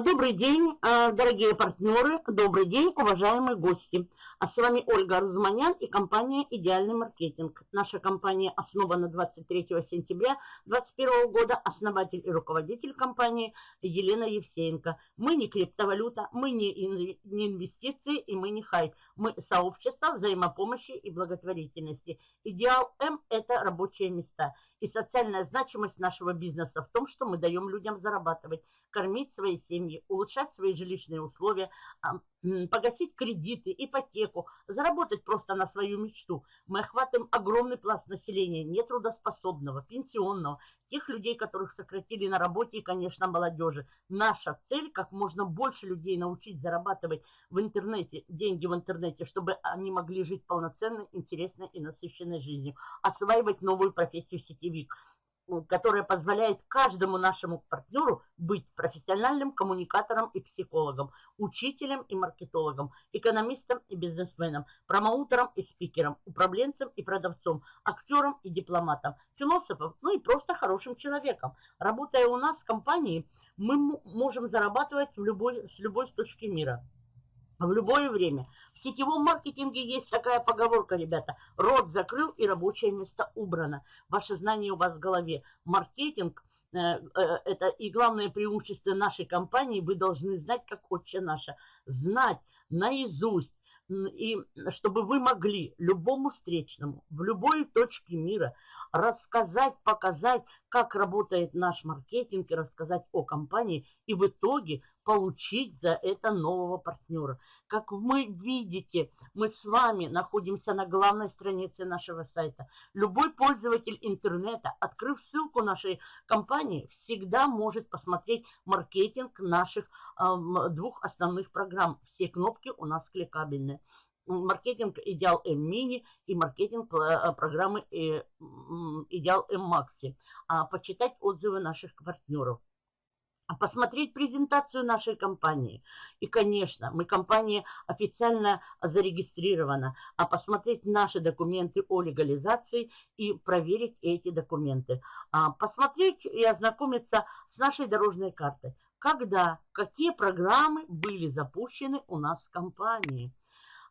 Добрый день, а, дорогие партнеры, добрый день, уважаемые гости. А с вами Ольга Арзуманян и компания «Идеальный маркетинг». Наша компания основана 23 сентября 2021 года. Основатель и руководитель компании Елена Евсеенко. Мы не криптовалюта, мы не инвестиции и мы не хайп. Мы сообщество взаимопомощи и благотворительности. Идеал М – это рабочие места. И социальная значимость нашего бизнеса в том, что мы даем людям зарабатывать, кормить свои семьи, улучшать свои жилищные условия, погасить кредиты, ипотеку, заработать просто на свою мечту. Мы охватываем огромный пласт населения, нетрудоспособного, пенсионного, тех людей, которых сократили на работе и, конечно, молодежи. Наша цель – как можно больше людей научить зарабатывать в интернете, деньги в интернете, чтобы они могли жить полноценной, интересной и насыщенной жизнью, осваивать новую профессию сетевик – которая позволяет каждому нашему партнеру быть профессиональным коммуникатором и психологом, учителем и маркетологом, экономистом и бизнесменом, промоутером и спикером, управленцем и продавцом, актером и дипломатом, философом, ну и просто хорошим человеком. Работая у нас в компании, мы можем зарабатывать в любой, с любой точки мира в любое время. В сетевом маркетинге есть такая поговорка, ребята. Рот закрыл и рабочее место убрано. Ваше знание у вас в голове. Маркетинг э, э, это и главное преимущество нашей компании. Вы должны знать, как отче наша. Знать наизусть. И чтобы вы могли любому встречному в любой точке мира рассказать, показать, как работает наш маркетинг и рассказать о компании. И в итоге получить за это нового партнера. Как вы видите, мы с вами находимся на главной странице нашего сайта. Любой пользователь интернета, открыв ссылку нашей компании, всегда может посмотреть маркетинг наших э, двух основных программ. Все кнопки у нас кликабельные маркетинг Идеал М Мини и маркетинг э, программы э, Идеал М Макси. А почитать отзывы наших партнеров посмотреть презентацию нашей компании. И, конечно, мы компания официально зарегистрирована, а посмотреть наши документы о легализации и проверить эти документы. А посмотреть и ознакомиться с нашей дорожной картой. Когда, какие программы были запущены у нас в компании.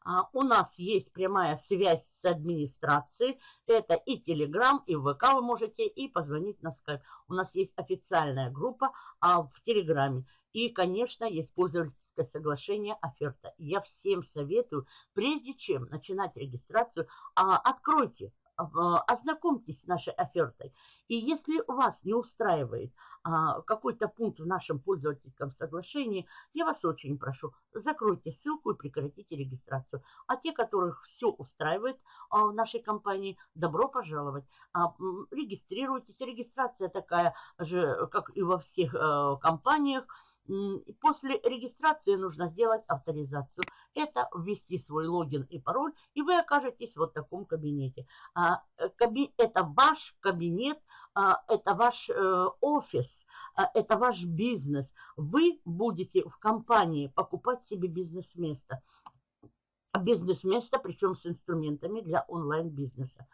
А, у нас есть прямая связь с администрацией. Это и Telegram, и ВК вы можете, и позвонить на Skype. У нас есть официальная группа а, в Телеграме. И, конечно, есть пользовательское соглашение оферта. Я всем советую, прежде чем начинать регистрацию, а, откройте ознакомьтесь с нашей офертой. И если вас не устраивает а, какой-то пункт в нашем пользовательском соглашении, я вас очень прошу, закройте ссылку и прекратите регистрацию. А те, которых все устраивает а, в нашей компании, добро пожаловать. А, регистрируйтесь. Регистрация такая же, как и во всех а, компаниях. После регистрации нужно сделать авторизацию. Это ввести свой логин и пароль, и вы окажетесь вот в таком кабинете. А, э, это ваш кабинет, а, это ваш э, офис, а, это ваш бизнес. Вы будете в компании покупать себе бизнес-место бизнес-место, причем с инструментами для онлайн-бизнеса.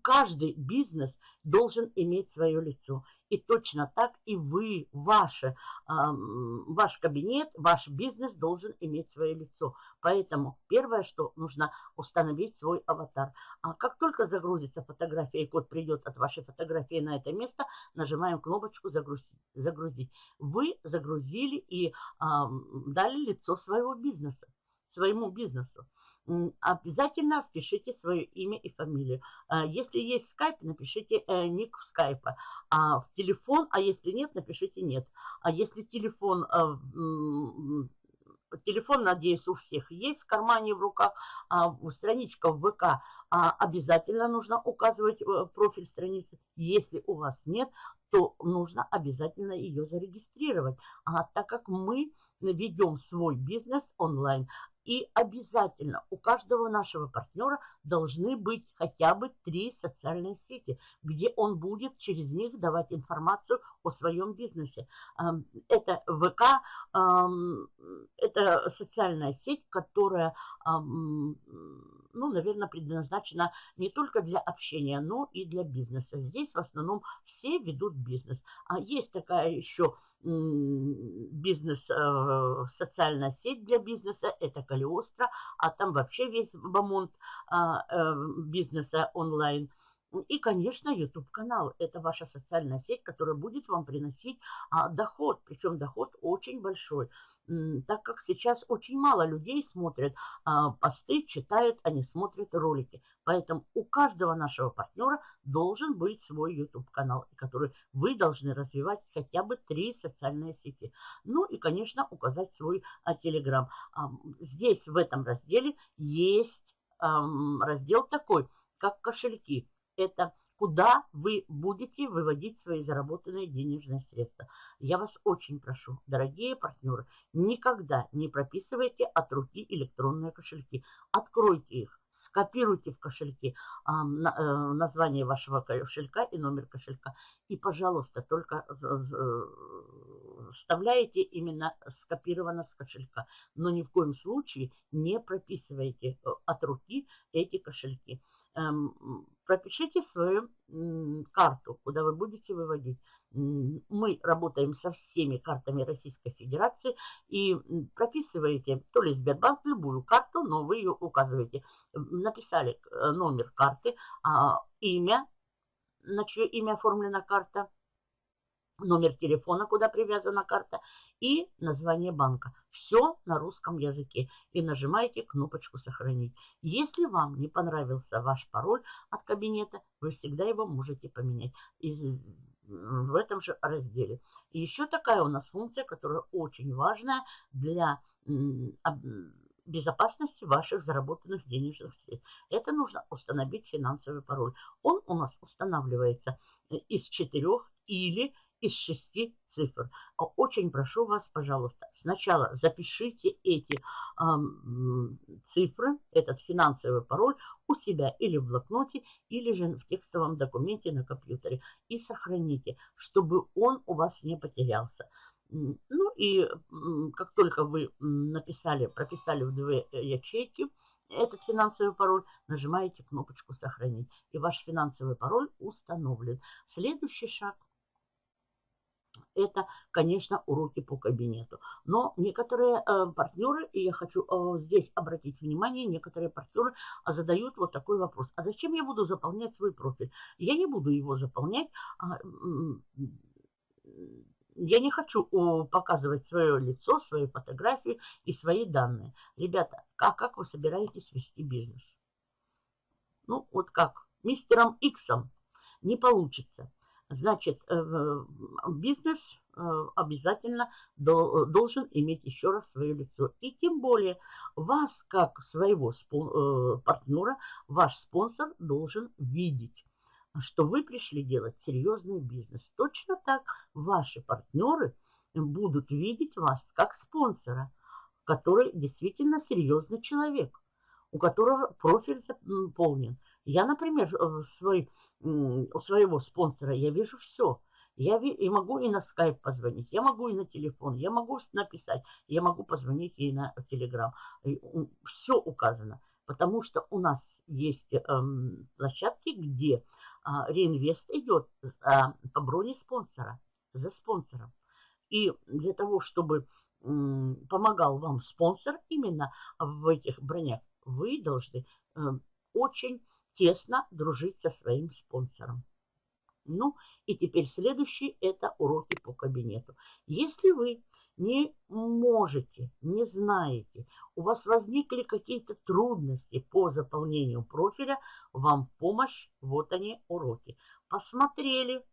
Каждый бизнес должен иметь свое лицо. И точно так и вы, ваше, ваш кабинет, ваш бизнес должен иметь свое лицо. Поэтому первое, что нужно установить свой аватар. А как только загрузится фотография и код придет от вашей фотографии на это место, нажимаем кнопочку «Загрузить». загрузить. Вы загрузили и дали лицо своего бизнеса своему бизнесу обязательно впишите свое имя и фамилию. А, если есть скайп, напишите э, ник в скайпа. А в телефон, а если нет, напишите нет. А если телефон, э, телефон, надеюсь, у всех есть в кармане, в руках, а страничка в ВК, а обязательно нужно указывать э, профиль страницы. Если у вас нет, то нужно обязательно ее зарегистрировать. А так как мы ведем свой бизнес онлайн, и обязательно у каждого нашего партнера должны быть хотя бы три социальные сети, где он будет через них давать информацию о своем бизнесе. Это ВК, это социальная сеть, которая, ну, наверное, предназначена не только для общения, но и для бизнеса. Здесь в основном все ведут бизнес. А есть такая еще бизнес, э, социальная сеть для бизнеса, это Калиостро, а там вообще весь бомонд а, э, бизнеса онлайн. И, конечно, YouTube-канал. Это ваша социальная сеть, которая будет вам приносить а, доход. Причем доход очень большой. Так как сейчас очень мало людей смотрят а, посты, читают, они смотрят ролики. Поэтому у каждого нашего партнера должен быть свой YouTube-канал, который вы должны развивать хотя бы три социальные сети. Ну и, конечно, указать свой а, Telegram. А, здесь, в этом разделе, есть раздел такой, как кошельки. Это куда вы будете выводить свои заработанные денежные средства. Я вас очень прошу, дорогие партнеры, никогда не прописывайте от руки электронные кошельки. Откройте их, скопируйте в кошельке э, название вашего кошелька и номер кошелька. И, пожалуйста, только э, э, вставляете именно скопировано с кошелька. Но ни в коем случае не прописывайте э, от руки эти кошельки. Пропишите свою карту, куда вы будете выводить. Мы работаем со всеми картами Российской Федерации и прописываете то ли Сбербанк, любую карту, но вы ее указываете. Написали э, номер карты, а, имя, на чье имя оформлена карта, номер телефона, куда привязана карта, и название банка. Все на русском языке. И нажимаете кнопочку «Сохранить». Если вам не понравился ваш пароль от кабинета, вы всегда его можете поменять из, в этом же разделе. И еще такая у нас функция, которая очень важная для безопасности ваших заработанных денежных средств. Это нужно установить финансовый пароль. Он у нас устанавливается из четырех или из шести цифр. А очень прошу вас, пожалуйста, сначала запишите эти э, цифры, этот финансовый пароль у себя или в блокноте, или же в текстовом документе на компьютере и сохраните, чтобы он у вас не потерялся. Ну и как только вы написали, прописали в две э, ячейки, этот финансовый пароль, нажимаете кнопочку «Сохранить». И ваш финансовый пароль установлен. Следующий шаг – это, конечно, уроки по кабинету. Но некоторые э, партнеры, и я хочу э, здесь обратить внимание, некоторые партнеры э, задают вот такой вопрос. А зачем я буду заполнять свой профиль? Я не буду его заполнять. А, я не хочу показывать свое лицо, свои фотографии и свои данные. Ребята, а как вы собираетесь вести бизнес? Ну, вот как? Мистером Иксом не получится. Значит, э, бизнес э, обязательно должен иметь еще раз свое лицо. И тем более вас, как своего э, партнера, ваш спонсор должен видеть что вы пришли делать серьезный бизнес. Точно так ваши партнеры будут видеть вас как спонсора, который действительно серьезный человек, у которого профиль заполнен. Я, например, свой у своего спонсора я вижу все. Я и могу и на скайп позвонить, я могу и на телефон, я могу написать, я могу позвонить ей на телеграм. Все указано, потому что у нас есть эм, площадки, где э, реинвест идет э, по броне спонсора, за спонсором. И для того, чтобы э, помогал вам спонсор именно в этих бронях, вы должны э, очень тесно дружить со своим спонсором. Ну, и теперь следующий – это уроки по кабинету. Если вы не можете, не знаете, у вас возникли какие-то трудности по заполнению профиля, вам помощь, вот они уроки. Посмотрели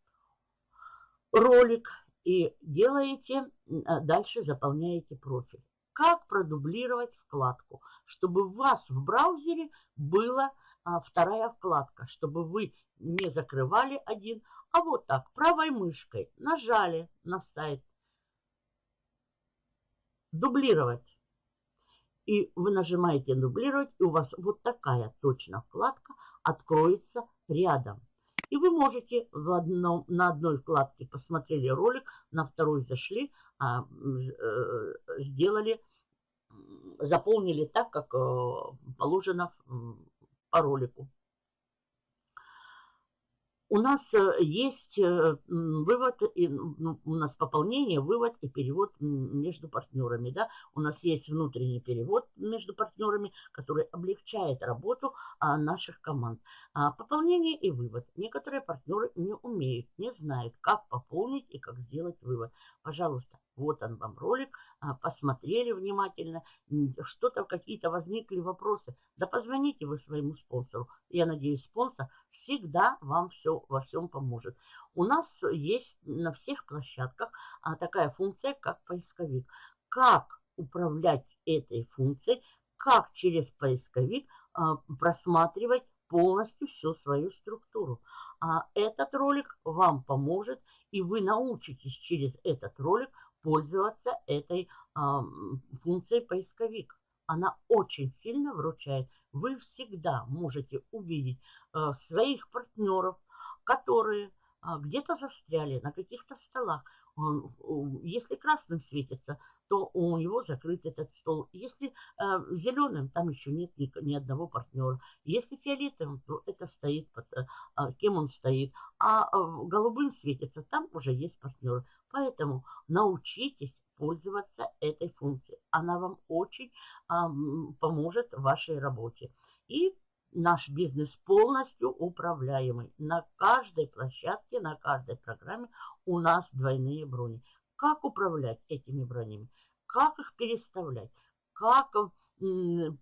ролик и делаете, а дальше заполняете профиль. Как продублировать вкладку, чтобы у вас в браузере было а, вторая вкладка, чтобы вы не закрывали один, а вот так правой мышкой нажали на сайт «Дублировать». И вы нажимаете «Дублировать», и у вас вот такая точно вкладка откроется рядом. И вы можете в одном, на одной вкладке посмотрели ролик, на второй зашли, а, э, сделали, заполнили так, как э, положено по ролику. у нас э, есть э, вывод, ну, у нас пополнение, вывод и перевод между партнерами. Да? У нас есть внутренний перевод между партнерами, который облегчает работу а, наших команд. А, пополнение и вывод. Некоторые партнеры не умеют, не знают, как пополнить и как сделать вывод. Пожалуйста, вот он вам ролик, а, посмотрели внимательно, что-то, какие-то возникли вопросы. Да позвоните вы своему спонсору. Я надеюсь, спонсор всегда вам все во всем поможет. У нас есть на всех площадках а, такая функция, как поисковик. Как управлять этой функцией, как через поисковик а, просматривать полностью всю свою структуру. А этот ролик вам поможет, и вы научитесь через этот ролик пользоваться этой а, функцией поисковик. Она очень сильно вручает. Вы всегда можете увидеть а, своих партнеров, которые а, где-то застряли на каких-то столах. Если красным светится, то у него закрыт этот стол. Если э, зеленым, там еще нет ни, ни одного партнера. Если фиолетовым, то это стоит, под, э, кем он стоит. А э, голубым светится, там уже есть партнеры. Поэтому научитесь пользоваться этой функцией. Она вам очень э, поможет в вашей работе. И наш бизнес полностью управляемый. На каждой площадке, на каждой программе у нас двойные брони. Как управлять этими бронями? Как их переставлять? Как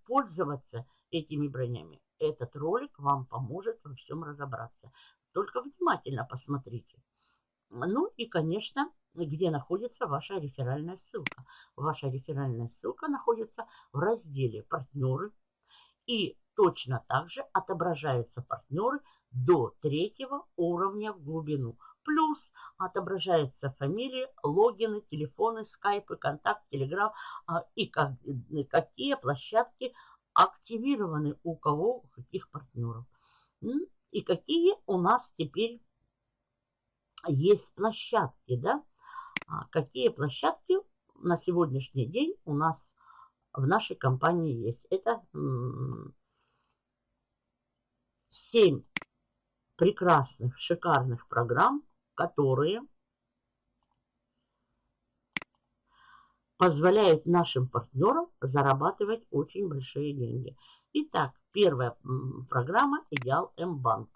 пользоваться этими бронями? Этот ролик вам поможет во всем разобраться. Только внимательно посмотрите. Ну и, конечно, где находится ваша реферальная ссылка. Ваша реферальная ссылка находится в разделе «Партнеры». И точно так же отображаются партнеры до третьего уровня в глубину. Плюс отображаются фамилии, логины, телефоны, скайпы, контакт, телеграм а, и как, какие площадки активированы у кого, у каких партнеров. И какие у нас теперь есть площадки, да? А какие площадки на сегодняшний день у нас в нашей компании есть? Это 7 прекрасных, шикарных программ, которые позволяют нашим партнерам зарабатывать очень большие деньги. Итак, первая программа «Идеал М-банк».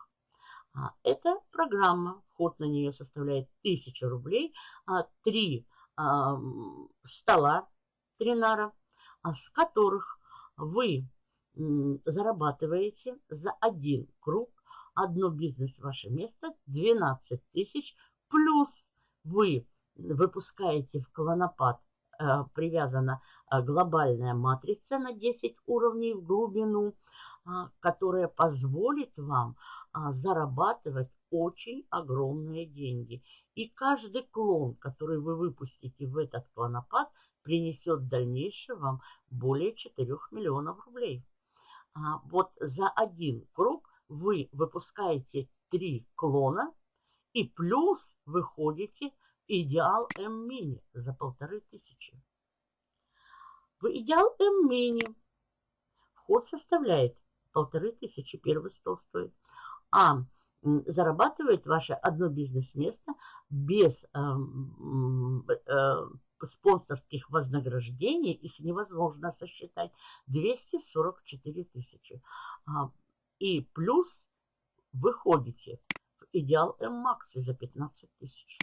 А, эта программа, вход на нее составляет 1000 рублей, а, три а, стола тринара, с которых вы зарабатываете за один круг, одно бизнес ваше место 12 тысяч, плюс вы выпускаете в клонопад э, привязана глобальная матрица на 10 уровней в глубину, которая позволит вам а, зарабатывать очень огромные деньги. И каждый клон, который вы выпустите в этот клонопад, принесет в дальнейшем вам более 4 миллионов рублей. А, вот за один круг вы выпускаете 3 клона и плюс выходите идеал М-мини за полторы тысячи. В идеал М-мини вход составляет полторы тысячи, первый стол стоит а зарабатывает ваше одно бизнес-место без э, э, спонсорских вознаграждений, их невозможно сосчитать, 244 тысячи. А, и плюс выходите в идеал М-Макси за 15 тысяч.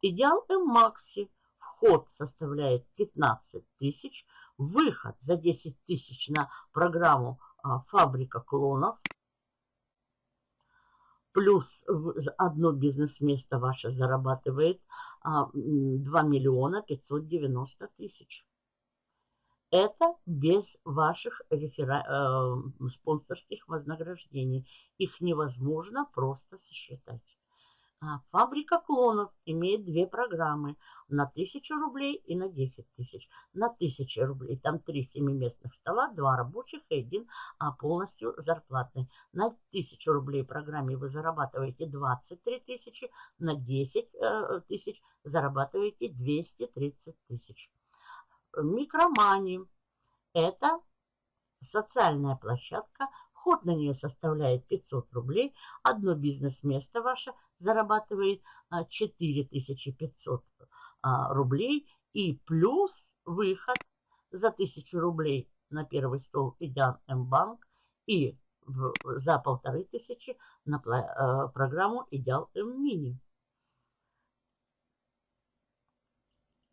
Идеал М-Макси вход составляет 15 тысяч, выход за 10 тысяч на программу а, «Фабрика клонов» плюс одно бизнес-место ваше зарабатывает 2 а, миллиона 590 тысяч. Это без ваших рефера... э, спонсорских вознаграждений. Их невозможно просто сосчитать. А, фабрика клонов имеет две программы на 1000 рублей и на 10 тысяч. На 1000 рублей там три семиместных стола, два рабочих и один а, полностью зарплатный. На 1000 рублей программе вы зарабатываете 23 тысячи, на 10 э, тысяч зарабатываете 230 тысяч. Микромани – это социальная площадка, Вход на нее составляет 500 рублей. Одно бизнес-место ваше зарабатывает 4500 а, рублей. И плюс выход за 1000 рублей на первый стол Идиан М-банк и за полторы тысячи на э, программу Идеал М-мини.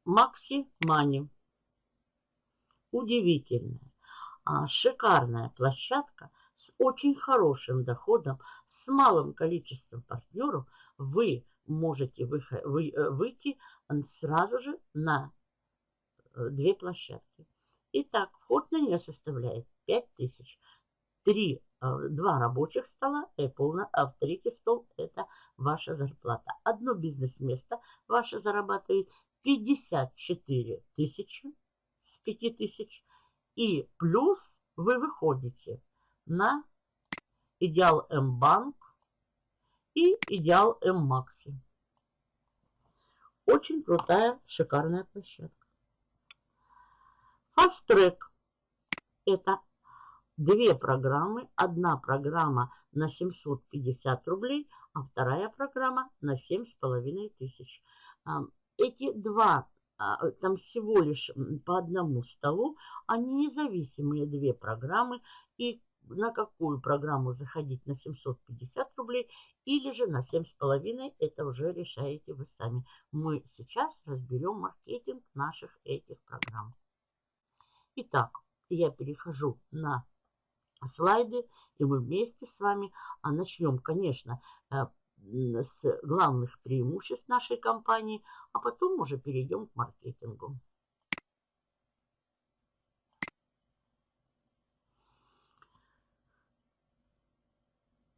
Макси Мани. Удивительная, а, шикарная площадка с очень хорошим доходом, с малым количеством партнеров. Вы можете э, выйти сразу же на э, две площадки. Итак, вход на нее составляет 5000. Три, э, два рабочих стола полный, а в третий стол это ваша зарплата. Одно бизнес-место ваше зарабатывает 54 тысячи с 5 тысяч. И плюс вы выходите на Идеал М-банк и Идеал М-макси. Очень крутая, шикарная площадка. Fast Track – это две программы. Одна программа на 750 рублей, а вторая программа на 7,5 тысяч. Эти два, там всего лишь по одному столу, они независимые две программы. И на какую программу заходить на 750 рублей или же на 7,5, это уже решаете вы сами. Мы сейчас разберем маркетинг наших этих программ. Итак, я перехожу на слайды, и мы вместе с вами а начнем, конечно, э, с главных преимуществ нашей компании, а потом уже перейдем к маркетингу.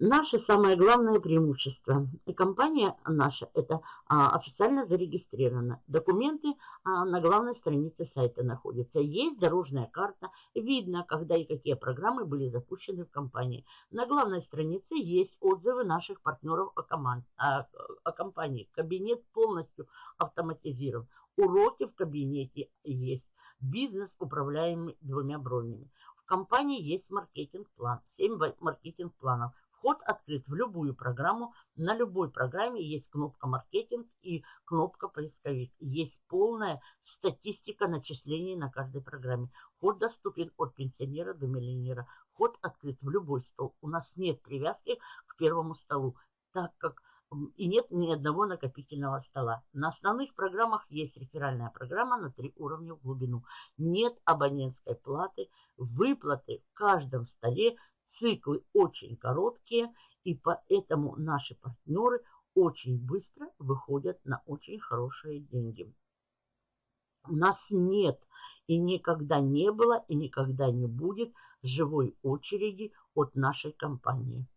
Наше самое главное преимущество. Компания наша это а, официально зарегистрирована. Документы а, на главной странице сайта находятся. Есть дорожная карта. Видно, когда и какие программы были запущены в компании. На главной странице есть отзывы наших партнеров о, команд, о, о компании. Кабинет полностью автоматизирован. Уроки в кабинете есть. Бизнес управляемый двумя бронями. В компании есть маркетинг-план. 7 маркетинг-планов Вход открыт в любую программу. На любой программе есть кнопка «Маркетинг» и кнопка «Поисковик». Есть полная статистика начислений на каждой программе. Вход доступен от пенсионера до миллионера. Вход открыт в любой стол. У нас нет привязки к первому столу, так как и нет ни одного накопительного стола. На основных программах есть реферальная программа на три уровня в глубину. Нет абонентской платы, выплаты в каждом столе Циклы очень короткие, и поэтому наши партнеры очень быстро выходят на очень хорошие деньги. У нас нет и никогда не было, и никогда не будет живой очереди от нашей компании.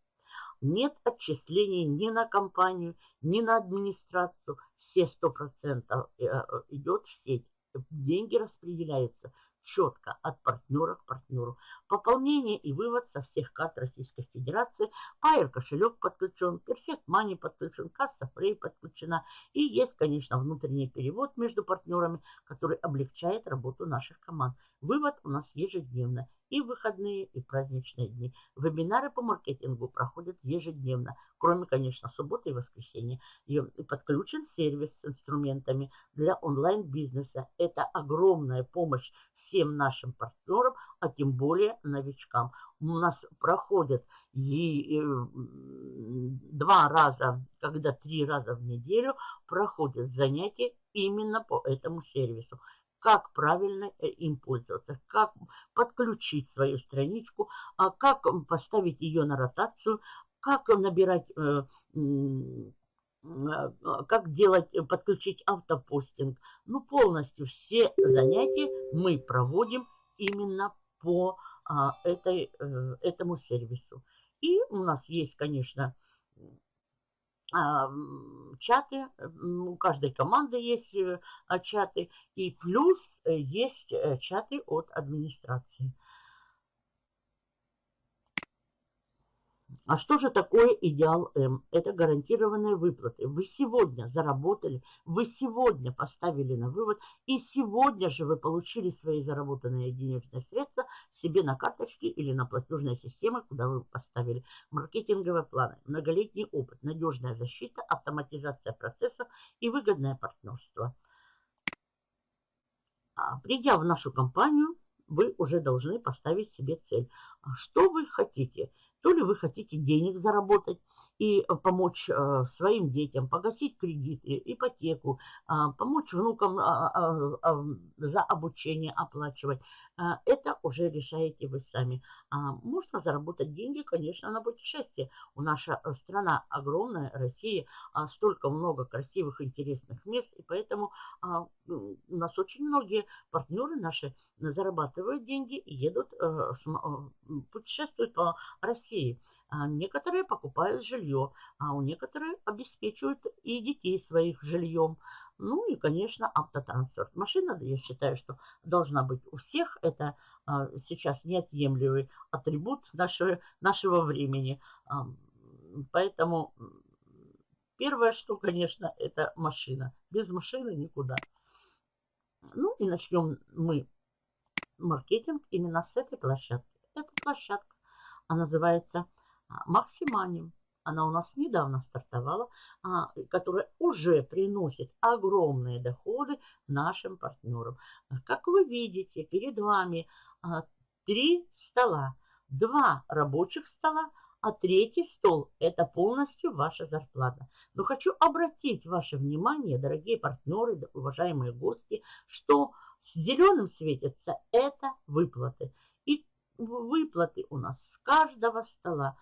Нет отчислений ни на компанию, ни на администрацию. Все 100% э, идет в сеть. Деньги распределяются четко от партнера к партнеру. Пополнение и вывод со всех карт Российской Федерации. Пайер кошелек подключен, Perfect Money подключен, касса Free подключена. И есть, конечно, внутренний перевод между партнерами, который облегчает работу наших команд. Вывод у нас ежедневно. И выходные, и праздничные дни. Вебинары по маркетингу проходят ежедневно, кроме, конечно, субботы и воскресенья. И подключен сервис с инструментами для онлайн-бизнеса. Это огромная помощь всем нашим партнерам, а тем более новичкам. У нас проходят и, два раза, когда три раза в неделю проходят занятия именно по этому сервису как правильно э, им пользоваться, как подключить свою страничку, а как поставить ее на ротацию, как набирать, э, а, как делать, э, подключить автопостинг. Ну, полностью все занятия мы проводим именно по а, этой, этому сервису. И у нас есть, конечно, чаты, у каждой команды есть э, а, чаты, и плюс э, есть э, чаты от администрации. А что же такое идеал М? Это гарантированные выплаты. Вы сегодня заработали, вы сегодня поставили на вывод, и сегодня же вы получили свои заработанные денежные средства себе на карточки или на платежные системы, куда вы поставили. Маркетинговые планы, многолетний опыт, надежная защита, автоматизация процессов и выгодное партнерство. А, придя в нашу компанию, вы уже должны поставить себе цель. А что вы хотите? То ли вы хотите денег заработать, и э, помочь э, своим детям, погасить кредиты, ипотеку, а, помочь внукам а, а, за обучение оплачивать. Это уже решаете вы сами. Можно заработать деньги, конечно, на путешествие. У наша э, страна огромная, Россия, столько много красивых, интересных мест, и поэтому у нас очень многие партнеры наши зарабатывают деньги и едут, путешествуют по России. А некоторые покупают жилье, а у некоторых обеспечивают и детей своих жильем. Ну и, конечно, автотранспорт. Машина, я считаю, что должна быть у всех. Это а, сейчас неотъемлемый атрибут нашего, нашего времени. Поэтому первое, что, конечно, это машина. Без машины никуда. Ну и начнем мы маркетинг именно с этой площадки. Эта площадка, она называется а, Максиманим. Она у нас недавно стартовала, а, которая уже приносит огромные доходы нашим партнерам. Как вы видите, перед вами а, три стола. Два рабочих стола, а третий стол – это полностью ваша зарплата. Но хочу обратить ваше внимание, дорогие партнеры, уважаемые гости, что с зеленым светится – это выплаты. И выплаты у нас с каждого стола.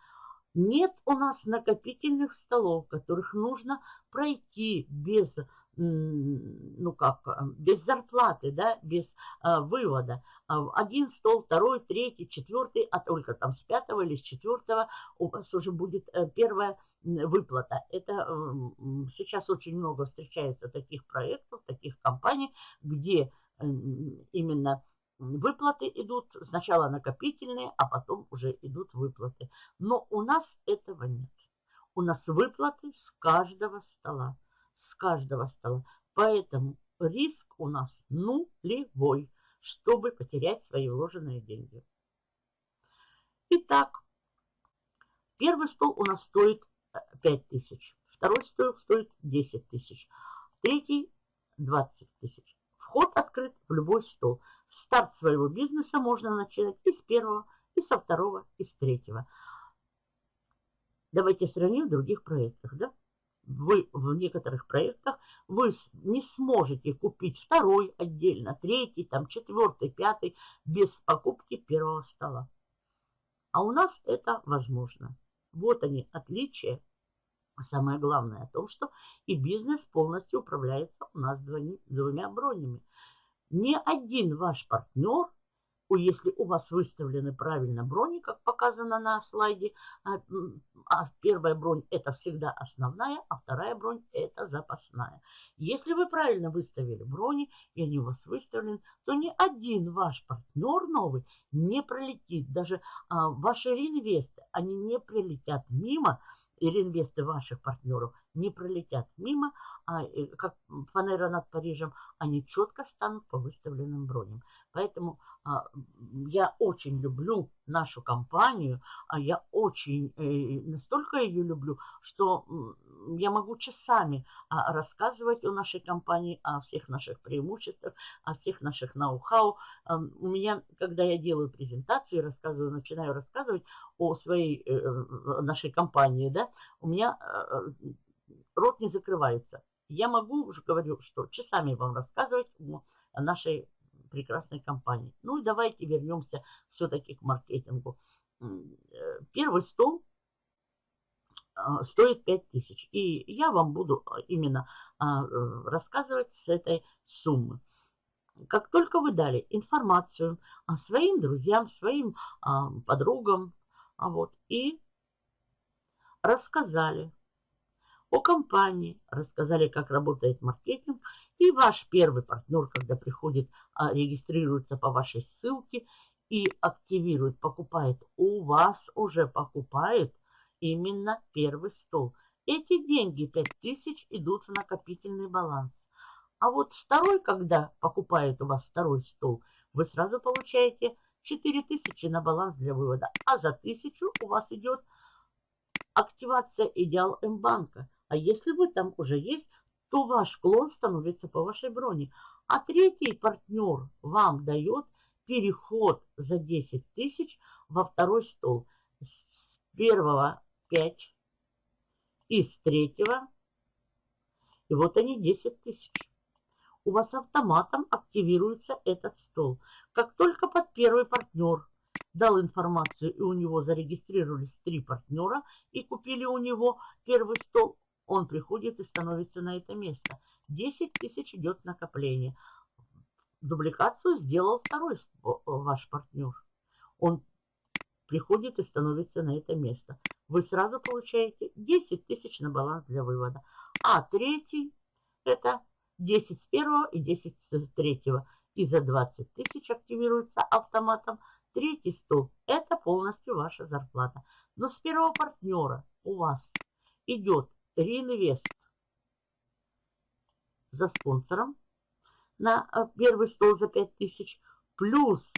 Нет у нас накопительных столов, которых нужно пройти без, ну как, без зарплаты, да, без а, вывода. А, один стол, второй, третий, четвертый, а только там с пятого или с четвертого у вас уже будет э, первая выплата. Это сейчас очень много встречается таких проектов, таких компаний, где именно Выплаты идут сначала накопительные, а потом уже идут выплаты. Но у нас этого нет. У нас выплаты с каждого стола. С каждого стола. Поэтому риск у нас нулевой, чтобы потерять свои вложенные деньги. Итак, первый стол у нас стоит 5000. Второй стол стоит 10 тысяч. Третий 20 тысяч. Вход открыт в любой стол. Старт своего бизнеса можно начать и с первого, и со второго, и с третьего. Давайте сравним в других проектах. Да? Вы в некоторых проектах вы не сможете купить второй отдельно, третий, там, четвертый, пятый без покупки первого стола. А у нас это возможно. Вот они, отличия. Самое главное о том, что и бизнес полностью управляется у нас двумя бронями. Ни один ваш партнер, если у вас выставлены правильно брони, как показано на слайде, а, а первая бронь это всегда основная, а вторая бронь это запасная. Если вы правильно выставили брони, и они у вас выставлены, то ни один ваш партнер новый не пролетит. Даже а, ваши реинвесты, они не прилетят мимо, или инвесты ваших партнеров не пролетят мимо, а э, как фанера над Парижем, они четко станут по выставленным броням. Поэтому а, я очень люблю нашу компанию, а я очень, э, настолько ее люблю, что я могу часами а, рассказывать о нашей компании, о всех наших преимуществах, о всех наших ноу-хау. А, у меня, когда я делаю презентацию, рассказываю, начинаю рассказывать о своей э, нашей компании, да, у меня рот не закрывается. Я могу, уже говорю, что часами вам рассказывать о нашей прекрасной компании. Ну и давайте вернемся все-таки к маркетингу. Э, первый стол а, стоит 5000. И я вам буду а, именно а, рассказывать с этой суммы. Как только вы дали информацию своим друзьям, своим подругам, вот, и рассказали о компании, рассказали, как работает маркетинг, и ваш первый партнер, когда приходит, а, регистрируется по вашей ссылке и активирует, покупает, у вас уже покупает именно первый стол. Эти деньги 5000 идут в накопительный баланс. А вот второй, когда покупает у вас второй стол, вы сразу получаете 4000 на баланс для вывода. А за 1000 у вас идет активация идеал М-банка. А если вы там уже есть, то ваш клон становится по вашей броне. А третий партнер вам дает переход за 10 тысяч во второй стол. С первого 5 и с третьего. И вот они 10 тысяч. У вас автоматом активируется этот стол. Как только под первый партнер дал информацию, и у него зарегистрировались три партнера, и купили у него первый стол, он приходит и становится на это место. 10 тысяч идет накопление. Дубликацию сделал второй ваш партнер. Он приходит и становится на это место. Вы сразу получаете 10 тысяч на баланс для вывода. А третий это 10 с первого и 10 с третьего. И за 20 тысяч активируется автоматом. Третий стол – это полностью ваша зарплата. Но с первого партнера у вас идет реинвест за спонсором на э, первый стол за 5000, плюс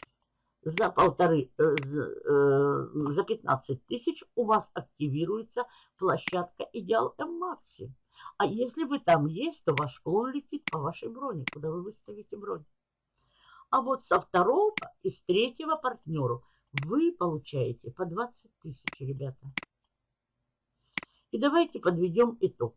за полторы, э, э, за 15 тысяч у вас активируется площадка Идеал М-Макси. А если вы там есть, то ваш клон летит по вашей броне, куда вы выставите бронь. А вот со второго и с третьего партнеру вы получаете по 20 тысяч, ребята. И давайте подведем итог.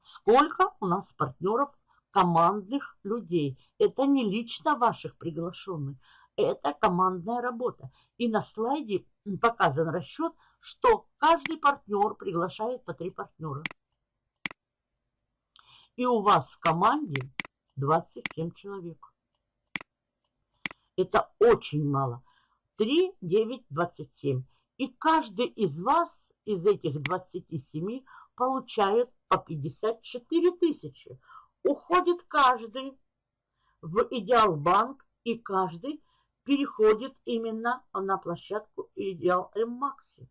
Сколько у нас партнеров командных людей? Это не лично ваших приглашенных, это командная работа. И на слайде показан расчет, что каждый партнер приглашает по три партнера. И у вас в команде 27 человек. Это очень мало. 3, 9, 27. И каждый из вас из этих 27 получают по 54 тысячи. Уходит каждый в Идеал Банк, и каждый переходит именно на площадку Идеал М-Макси.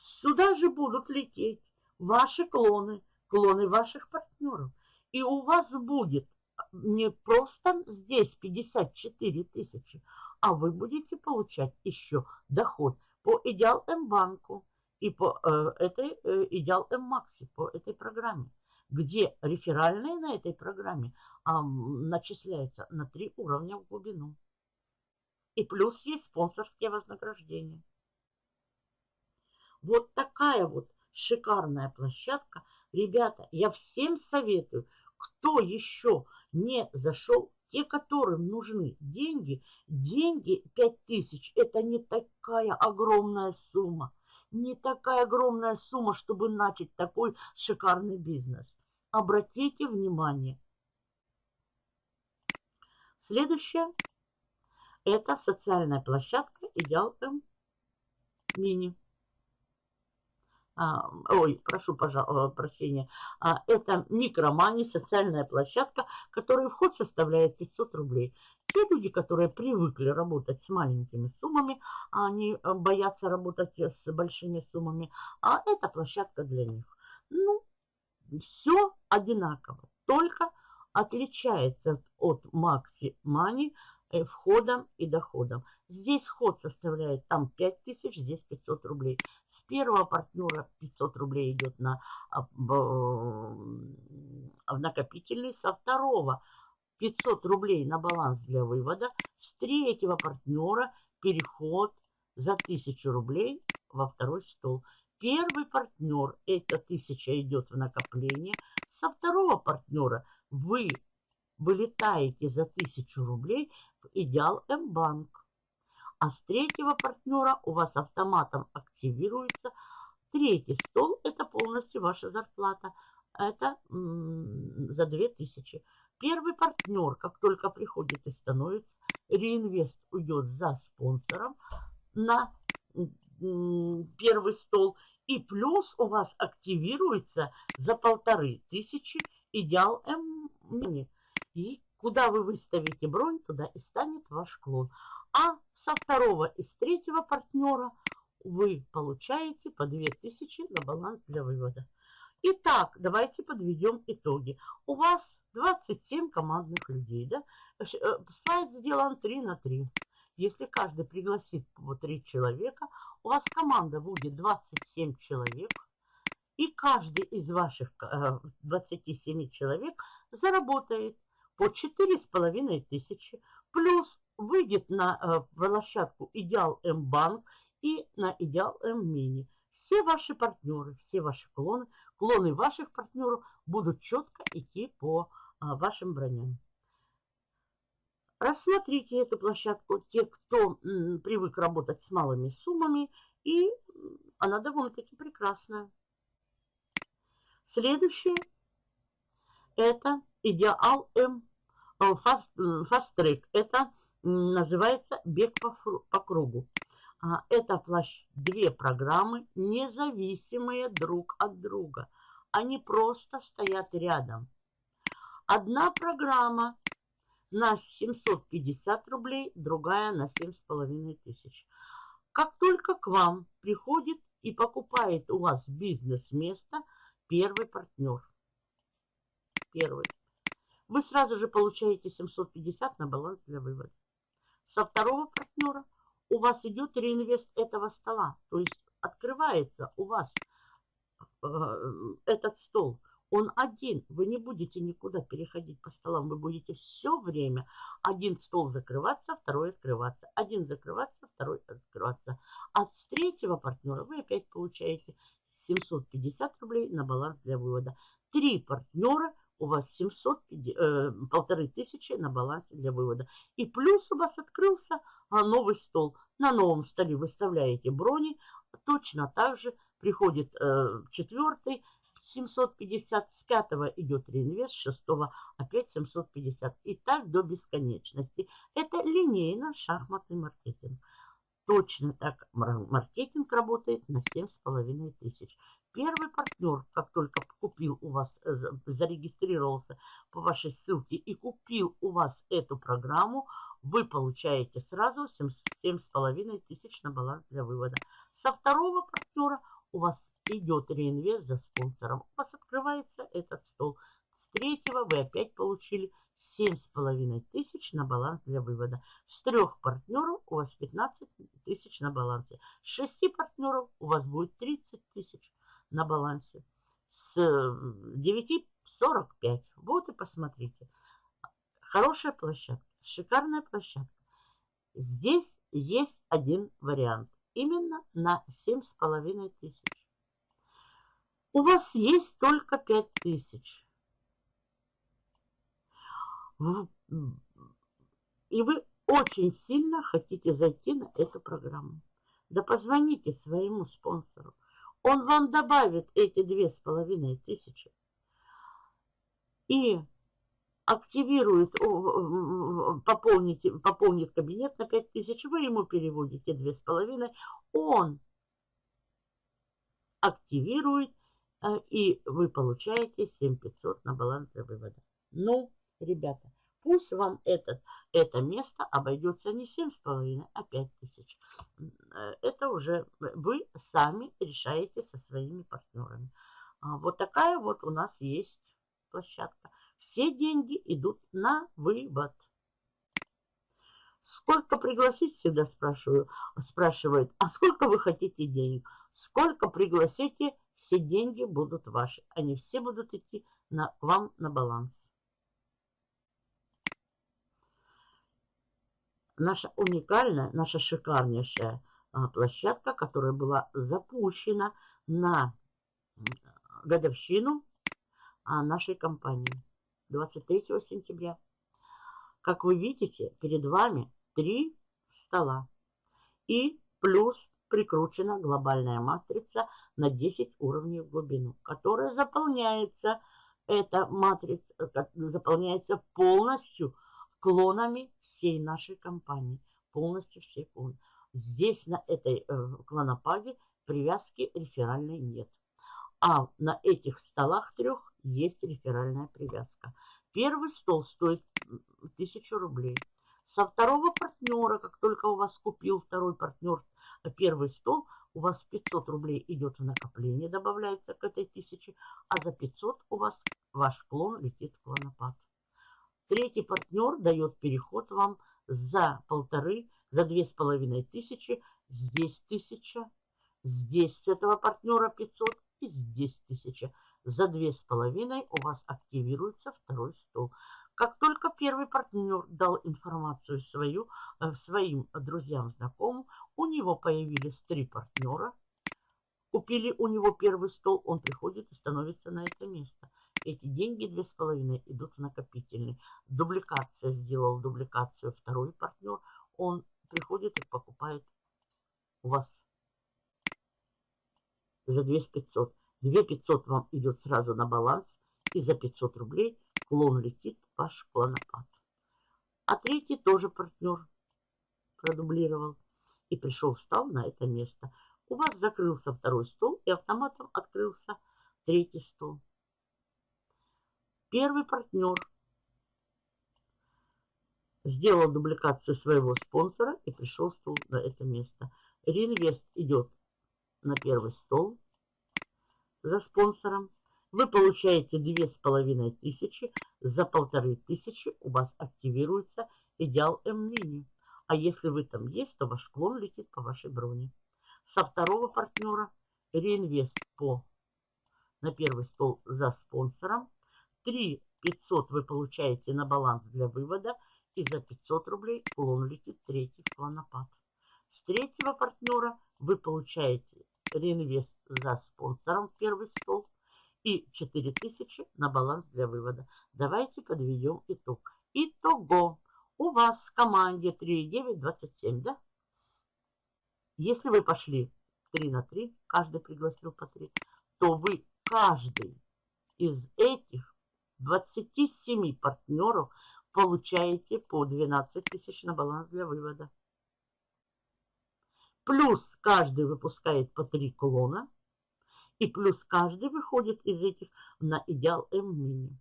Сюда же будут лететь ваши клоны, клоны ваших партнеров. И у вас будет не просто здесь 54 тысячи, а вы будете получать еще доход по Идеал М-банку, и по э, этой э, Идеал М-Макси, по этой программе, где реферальные на этой программе а, начисляются на три уровня в глубину. И плюс есть спонсорские вознаграждения. Вот такая вот шикарная площадка. Ребята, я всем советую, кто еще не зашел, те, которым нужны деньги, деньги 5000, это не такая огромная сумма не такая огромная сумма, чтобы начать такой шикарный бизнес. Обратите внимание. Следующее – это социальная площадка «Идеал М Мини». А, ой, прошу пожалуйста, э, прощения. А, это микромани, социальная площадка, которой вход составляет 500 рублей. Те люди, которые привыкли работать с маленькими суммами, они э, боятся работать с большими суммами, а это площадка для них. Ну, все одинаково, только отличается от Maxi Money э, входом и доходом. Здесь вход составляет там 5000, здесь 500 рублей. С первого партнера 500 рублей идет на а, в накопительный, со второго 500 рублей на баланс для вывода. С третьего партнера переход за 1000 рублей во второй стол. Первый партнер, эта 1000 идет в накопление. Со второго партнера вы вылетаете за 1000 рублей в Идеал М-банк. А с третьего партнера у вас автоматом активируется третий стол. Это полностью ваша зарплата. Это за 2000. Первый партнер, как только приходит и становится, реинвест уйдет за спонсором на первый стол. И плюс у вас активируется за полторы тысячи идеал М. И куда вы выставите бронь, туда и станет ваш клон. А со второго и с третьего партнера вы получаете по 2000 на баланс для вывода. Итак, давайте подведем итоги. У вас 27 командных людей, да? Э, слайд сделан 3 на 3. если каждый пригласит по три человека, у вас команда будет 27 человек, и каждый из ваших 27 э, человек заработает по 4,5 тысячи, плюс выйдет на э, площадку Идеал М-банк и на Идеал М-мини. Все ваши партнеры, все ваши клоны, клоны ваших партнеров будут четко идти по вашим броням. Рассмотрите эту площадку, те, кто привык работать с малыми суммами, и она довольно-таки прекрасная. Следующее – это Идеал М Fast, Fast Track. Это называется бег по, по кругу. А, это две программы, независимые друг от друга. Они просто стоят рядом. Одна программа на 750 рублей, другая на 7,5 тысяч. Как только к вам приходит и покупает у вас бизнес-место первый партнер, первый, вы сразу же получаете 750 на баланс для вывода. Со второго партнера у вас идет реинвест этого стола, то есть открывается у вас э, этот стол он один. Вы не будете никуда переходить по столам. Вы будете все время один стол закрываться, второй открываться. Один закрываться, второй открываться. От третьего партнера вы опять получаете 750 рублей на баланс для вывода. Три партнера у вас 700, э, полторы тысячи на балансе для вывода. И плюс у вас открылся а, новый стол. На новом столе выставляете брони. Точно так же приходит э, четвертый 750, с 5 идет реинвест, с 6 опять 750. И так до бесконечности. Это линейно-шахматный маркетинг. Точно так маркетинг работает на 7,5 тысяч. Первый партнер, как только купил у вас, зарегистрировался по вашей ссылке и купил у вас эту программу, вы получаете сразу 7,5 тысяч на баланс для вывода. Со второго партнера у вас идет реинвест за спонсором. У вас открывается этот стол. С третьего вы опять получили 7,5 тысяч на баланс для вывода. С трех партнеров у вас 15 тысяч на балансе. С шести партнеров у вас будет 30 тысяч на балансе. С 9 45. Вот и посмотрите. Хорошая площадка, шикарная площадка. Здесь есть один вариант. Именно на 7,5 тысяч. У вас есть только 5000. И вы очень сильно хотите зайти на эту программу. Да позвоните своему спонсору. Он вам добавит эти две с половиной тысячи и активирует, пополнит, пополнит кабинет на 5 тысяч, вы ему переводите две с половиной, он активирует и вы получаете 7500 на баланс для вывода. Ну, ребята, пусть вам этот, это место обойдется не 7,5, а 5000. Э, это уже вы сами решаете со своими партнерами. А, вот такая вот у нас есть площадка. Все деньги идут на вывод. Сколько пригласить, всегда спрашиваю, спрашивают, а сколько вы хотите денег? Сколько пригласите, все деньги будут ваши. Они все будут идти на, вам на баланс. Наша уникальная, наша шикарнейшая а, площадка, которая была запущена на годовщину а, нашей компании 23 сентября. Как вы видите, перед вами три стола и плюс прикручена глобальная матрица на 10 уровней в глубину, которая заполняется, эта матрица э, заполняется полностью клонами всей нашей компании. Полностью всей клоны. Здесь на этой э, клонопаде привязки реферальной нет. А на этих столах трех есть реферальная привязка. Первый стол стоит 1000 рублей. Со второго партнера, как только у вас купил второй партнер первый стол, у вас 500 рублей идет в накопление, добавляется к этой тысяче, а за 500 у вас ваш клон летит в клонопад. Третий партнер дает переход вам за полторы за две с половиной тысячи, здесь тысяча, здесь этого партнера 500 и здесь тысяча. За две с половиной у вас активируется второй стол. Как только первый партнер дал информацию свою э, своим друзьям, знакомым, у него появились три партнера. Купили у него первый стол, он приходит и становится на это место. Эти деньги две с половиной идут в накопительный. Дубликация сделал дубликацию второй партнер. Он приходит и покупает у вас за 2500. 2500 вам идет сразу на баланс. И за 500 рублей клон летит ваш клонопад. А третий тоже партнер продублировал. И пришел, встал на это место. У вас закрылся второй стол и автоматом открылся третий стол. Первый партнер сделал дубликацию своего спонсора и пришел стол на это место. Реинвест идет на первый стол за спонсором. Вы получаете две с половиной тысячи. За полторы тысячи у вас активируется идеал М-мини. А если вы там есть, то ваш клон летит по вашей броне. Со второго партнера реинвест по на первый стол за спонсором. 3 500 вы получаете на баланс для вывода. И за 500 рублей клон летит третий клонопад. С третьего партнера вы получаете реинвест за спонсором в первый стол и 4000 на баланс для вывода. Давайте подведем итог. Итого у вас в команде 3,9,27, да? Если вы пошли 3 на 3, каждый пригласил по 3, то вы каждый из этих 27 партнеров получаете по 12 тысяч на баланс для вывода. Плюс каждый выпускает по 3 клона. И плюс каждый выходит из этих на идеал М-мини.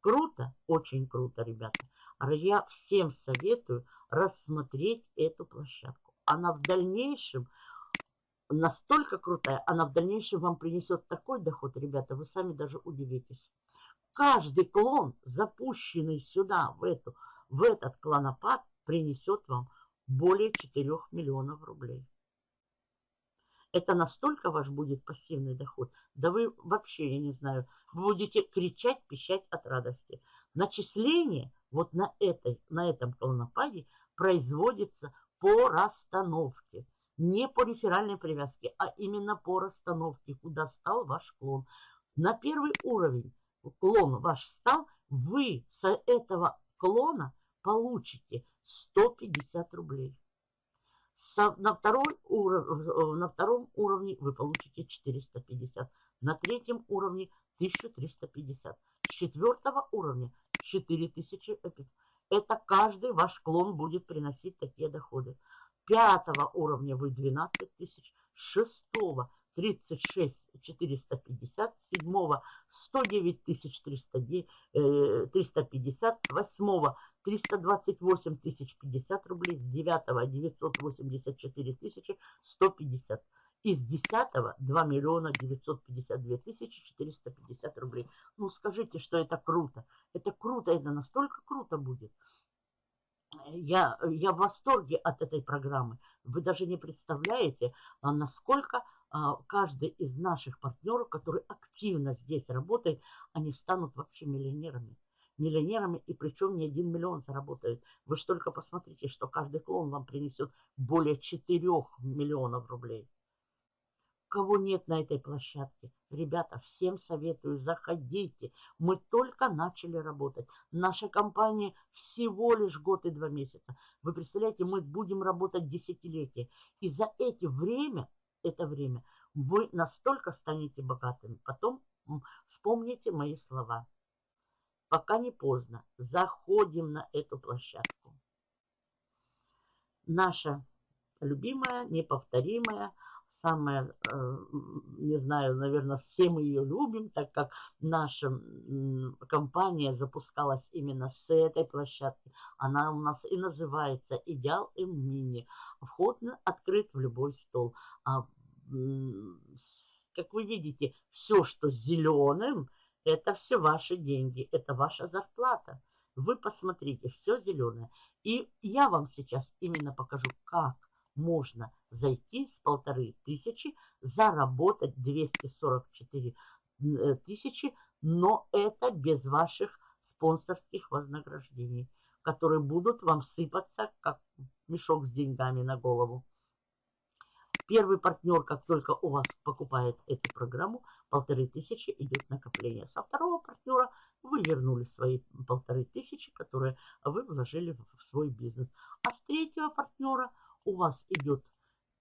Круто, очень круто, ребята. Я всем советую рассмотреть эту площадку. Она в дальнейшем настолько крутая, она в дальнейшем вам принесет такой доход, ребята, вы сами даже удивитесь. Каждый клон, запущенный сюда, в, эту, в этот клонопад, принесет вам более 4 миллионов рублей. Это настолько ваш будет пассивный доход, да вы вообще, я не знаю, будете кричать, пищать от радости. Начисление вот на, этой, на этом клонопаде производится по расстановке. Не по реферальной привязке, а именно по расстановке, куда стал ваш клон. На первый уровень клон ваш стал, вы с этого клона получите 150 рублей. На, второй уров... на втором уровне вы получите 450. На третьем уровне 1350. С четвертого уровня 4000. Это каждый ваш клон будет приносить такие доходы. Пятого уровня вы 12 тысяч. Шестого 36 450, седьмого 109 350, с восьмого 328 тысяч 50 рублей, с девятого 984 тысячи 150. Из десятого 2 миллиона 952 тысячи 450 рублей. Ну скажите, что это круто. Это круто, это настолько круто будет. Я, я в восторге от этой программы. Вы даже не представляете, а, насколько а, каждый из наших партнеров, который активно здесь работает, они станут вообще миллионерами. Миллионерами, и причем не один миллион заработают. Вы же только посмотрите, что каждый клон вам принесет более 4 миллионов рублей. Кого нет на этой площадке? Ребята, всем советую, заходите. Мы только начали работать. Наша компания всего лишь год и два месяца. Вы представляете, мы будем работать десятилетия. И за эти время это время, вы настолько станете богатыми. Потом вспомните мои слова. Пока не поздно. Заходим на эту площадку. Наша любимая, неповторимая, самая, э, не знаю, наверное, все мы ее любим, так как наша компания запускалась именно с этой площадки. Она у нас и называется «Идеал М-Мини». Вход открыт в любой стол. А, как вы видите, все, что зеленым, это все ваши деньги, это ваша зарплата. Вы посмотрите, все зеленое. И я вам сейчас именно покажу, как можно зайти с полторы тысячи, заработать 244 э, тысячи, но это без ваших спонсорских вознаграждений, которые будут вам сыпаться, как мешок с деньгами на голову. Первый партнер, как только у вас покупает эту программу, полторы тысячи идет накопление. Со второго партнера вы вернули свои полторы тысячи, которые вы вложили в свой бизнес. А с третьего партнера у вас идет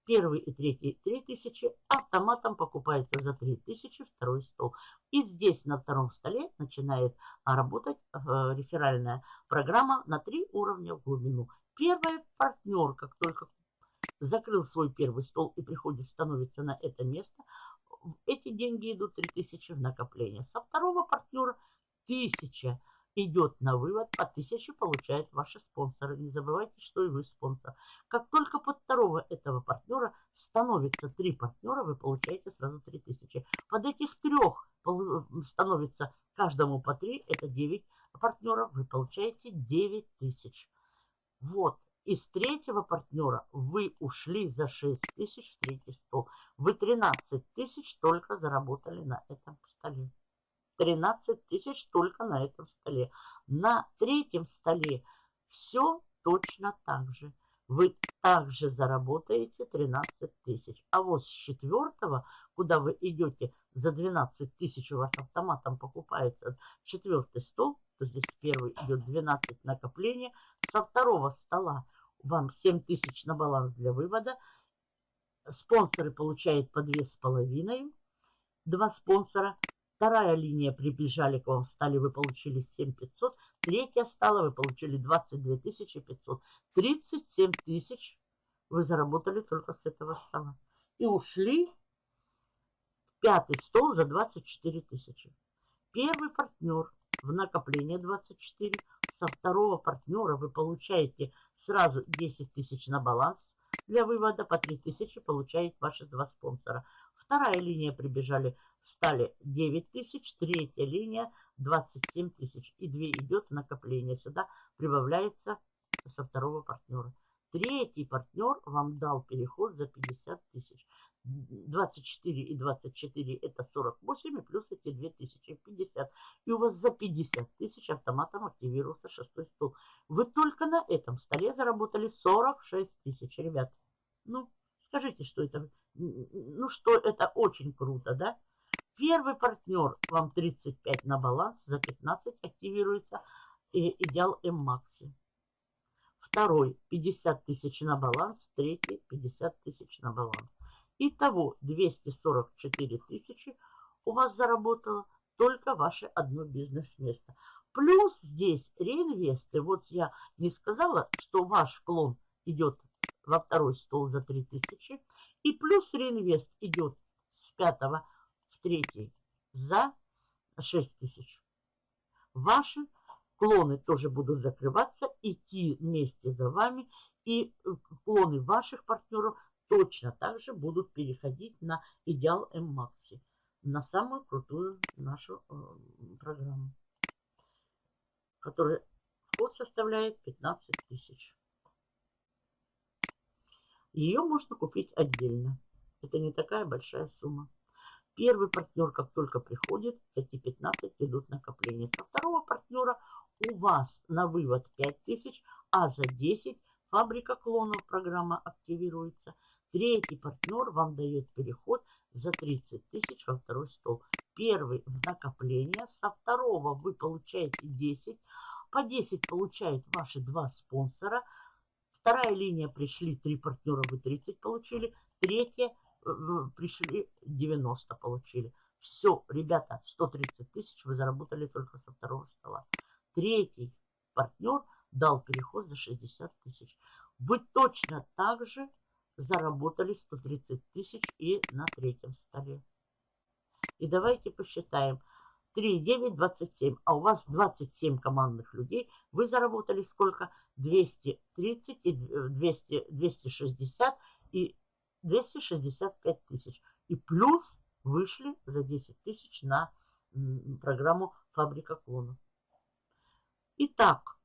первый и третий три тысячи, автоматом покупается за три тысячи второй стол. И здесь на втором столе начинает работать э, реферальная программа на три уровня в глубину. Первый партнер, как только закрыл свой первый стол и приходит, становится на это место, эти деньги идут 3000 в накопление. Со второго партнера 1000 идет на вывод, по 1000 получают ваши спонсоры. Не забывайте, что и вы спонсор. Как только под второго этого партнера становится три партнера, вы получаете сразу 3000. Под этих трех становится каждому по 3, это 9 партнеров, вы получаете 9000. Вот. Из третьего партнера вы ушли за 6 тысяч в третий стол. Вы 13 тысяч только заработали на этом столе. 13 тысяч только на этом столе. На третьем столе все точно так же. Вы также заработаете 13 тысяч. А вот с четвертого, куда вы идете за 12 тысяч, у вас автоматом покупается четвертый стол, то здесь первый идет 12 накопления. Со второго стола вам 7 тысяч на баланс для вывода. Спонсоры получают по 2,5. Два спонсора. Вторая линия прибежали к вам, стали, вы получили 7500. Третья стала, вы получили 22 500. 37 тысяч вы заработали только с этого стола. И ушли пятый стол за 24 тысячи. Первый партнер в накопление 24 со второго партнера вы получаете сразу 10 тысяч на баланс. Для вывода по 3 тысячи получает ваши два спонсора. Вторая линия прибежали, стали 9 тысяч. Третья линия 27 тысяч. И 2 идет накопление. Сюда прибавляется со второго партнера. Третий партнер вам дал переход за 50 тысяч. 24 и 24 это 48, и плюс эти 2000, 50. И у вас за 50 тысяч автоматом активировался шестой стол. Вы только на этом столе заработали 46 тысяч, ребят. Ну, скажите, что это, ну, что это очень круто, да? Первый партнер вам 35 на баланс, за 15 активируется и идеал М-Макси. Второй 50 тысяч на баланс, третий 50 тысяч на баланс. Итого 244 тысячи у вас заработало только ваше одно бизнес-место. Плюс здесь реинвесты. Вот я не сказала, что ваш клон идет во второй стол за 3000. И плюс реинвест идет с пятого в третий за 6000. Ваши клоны тоже будут закрываться, идти вместе за вами. И клоны ваших партнеров точно так же будут переходить на идеал М-Макси, на самую крутую нашу э, программу, которая вход составляет 15 тысяч. Ее можно купить отдельно. Это не такая большая сумма. Первый партнер, как только приходит, эти 15 идут накопления. Со второго партнера у вас на вывод 5000, а за 10 фабрика клонов программа активируется – Третий партнер вам дает переход за 30 тысяч во второй стол. Первый в накопление, со второго вы получаете 10, по 10 получают ваши два спонсора. Вторая линия пришли, три партнера, вы 30 получили. Третья э, пришли, 90 получили. Все, ребята, 130 тысяч вы заработали только со второго стола. Третий партнер дал переход за 60 тысяч. Вы точно так же заработали 130 тысяч и на третьем столе. И давайте посчитаем. 3, 9, 27. А у вас 27 командных людей. Вы заработали сколько? 230 и 200, 260 и 265 тысяч. И плюс вышли за 10 тысяч на программу «Фабрика клонов». Итак,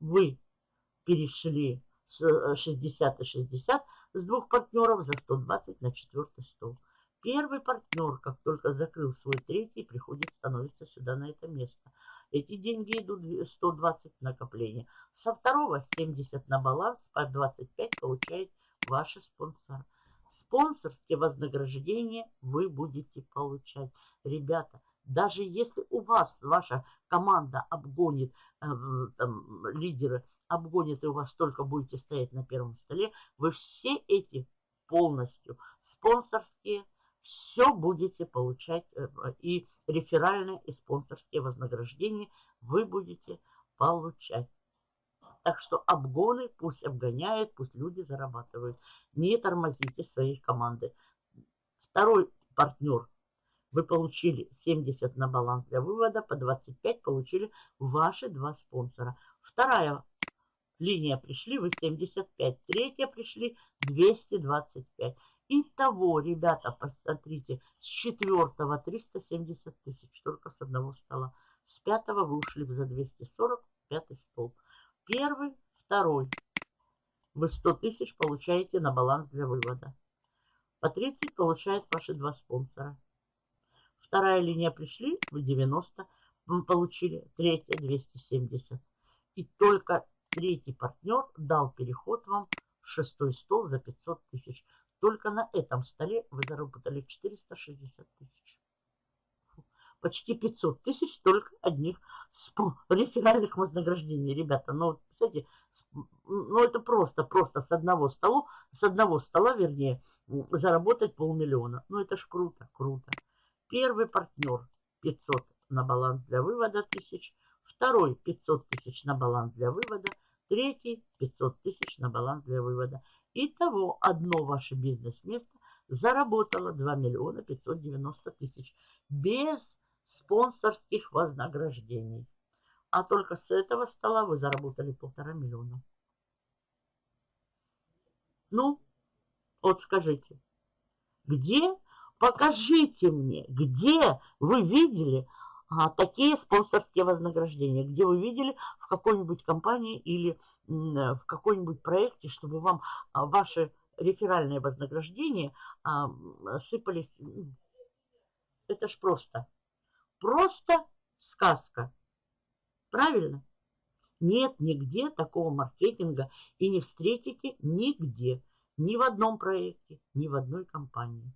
вы перешли 60 и 60 с двух партнеров за 120 на четвертый стол. Первый партнер, как только закрыл свой третий, приходит, становится сюда на это место. Эти деньги идут 120 накопления. Со второго 70 на баланс, по 25 получает ваши спонсоры. Спонсорские вознаграждения вы будете получать. Ребята, даже если у вас ваша команда обгонит, э, там, лидеры обгонит, и у вас только будете стоять на первом столе, вы все эти полностью спонсорские, все будете получать, э, и реферальные, и спонсорские вознаграждения вы будете получать. Так что обгоны пусть обгоняют, пусть люди зарабатывают. Не тормозите своей команды. Второй партнер. Вы получили 70 на баланс для вывода, по 25 получили ваши два спонсора. Вторая линия пришли, вы 75. Третья пришли 225. Итого, ребята, посмотрите, с четвертого 370 тысяч, только с одного стола. С пятого вы ушли за 240, пятый столб. Первый, второй. Вы 100 тысяч получаете на баланс для вывода. По 30 получают ваши два спонсора. Вторая линия пришли, вы 90 вы получили. Третья 270. И только третий партнер дал переход вам в шестой стол за 500 тысяч. Только на этом столе вы заработали 460 тысяч. Почти 500 тысяч только одних реферальных вознаграждений, ребята. Ну, кстати, ну это просто, просто с одного стола, с одного стола, вернее, заработать полмиллиона. Ну это ж круто, круто. Первый партнер 500 на баланс для вывода тысяч. Второй 500 тысяч на баланс для вывода. Третий 500 тысяч на баланс для вывода. Итого одно ваше бизнес-место заработало 2 миллиона 590 тысяч без спонсорских вознаграждений. А только с этого стола вы заработали полтора миллиона. Ну, вот скажите, где, покажите мне, где вы видели а, такие спонсорские вознаграждения, где вы видели в какой-нибудь компании или в какой-нибудь проекте, чтобы вам а, ваши реферальные вознаграждения а, сыпались. Это ж просто. Просто сказка. Правильно? Нет нигде такого маркетинга и не встретите нигде. Ни в одном проекте, ни в одной компании.